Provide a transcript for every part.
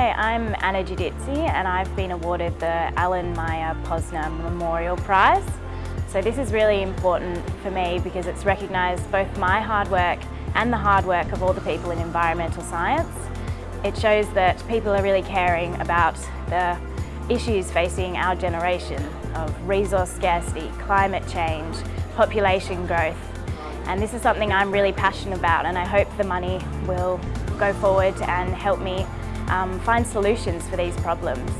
Hi, I'm Anna Giudizzi and I've been awarded the Alan Meyer Posner Memorial Prize. So this is really important for me because it's recognised both my hard work and the hard work of all the people in environmental science. It shows that people are really caring about the issues facing our generation of resource scarcity, climate change, population growth. And this is something I'm really passionate about and I hope the money will go forward and help me um, find solutions for these problems.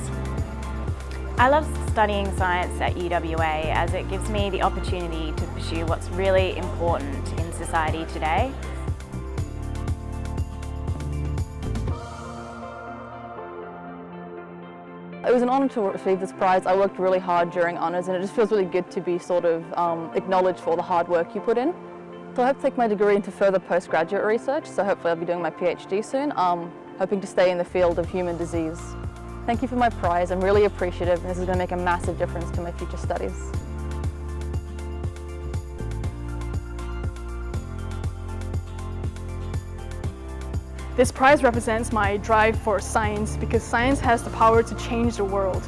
I love studying science at UWA as it gives me the opportunity to pursue what's really important in society today. It was an honour to receive this prize. I worked really hard during honours and it just feels really good to be sort of um, acknowledged for the hard work you put in. So I hope to take my degree into further postgraduate research, so hopefully I'll be doing my PhD soon, um, hoping to stay in the field of human disease. Thank you for my prize, I'm really appreciative and this is going to make a massive difference to my future studies. This prize represents my drive for science because science has the power to change the world.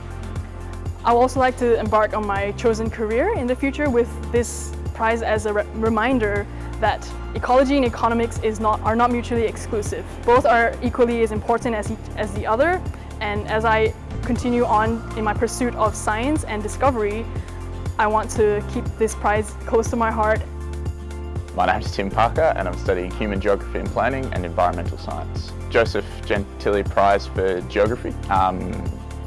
I would also like to embark on my chosen career in the future with this prize as a re reminder that ecology and economics is not, are not mutually exclusive. Both are equally as important as, as the other and as I continue on in my pursuit of science and discovery, I want to keep this prize close to my heart. My name is Tim Parker and I'm studying Human Geography and Planning and Environmental Science. Joseph Gentilli Prize for Geography um,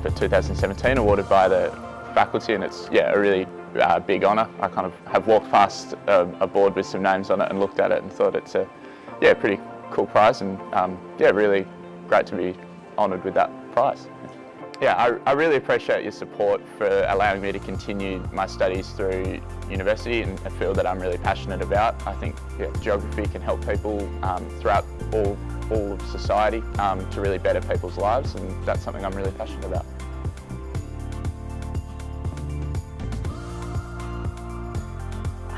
for 2017 awarded by the faculty and it's yeah a really uh, big honour. I kind of have walked past a, a, board with some names on it and looked at it and thought it's a yeah pretty cool prize and um, yeah really great to be honoured with that prize. Yeah, I, I, really appreciate your support for allowing me to continue my studies through university in a field that I'm really passionate about. I think yeah, geography can help people um, throughout all, all of society um, to really better people's lives and that's something I'm really passionate about.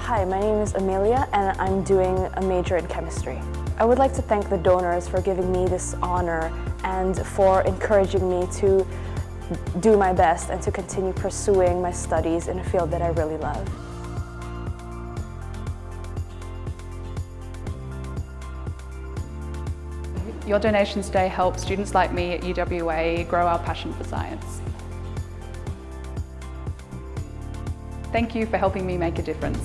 Hi, my name is Amelia and I'm doing a major in chemistry. I would like to thank the donors for giving me this honor and for encouraging me to do my best and to continue pursuing my studies in a field that I really love. Your donations today help students like me at UWA grow our passion for science. Thank you for helping me make a difference.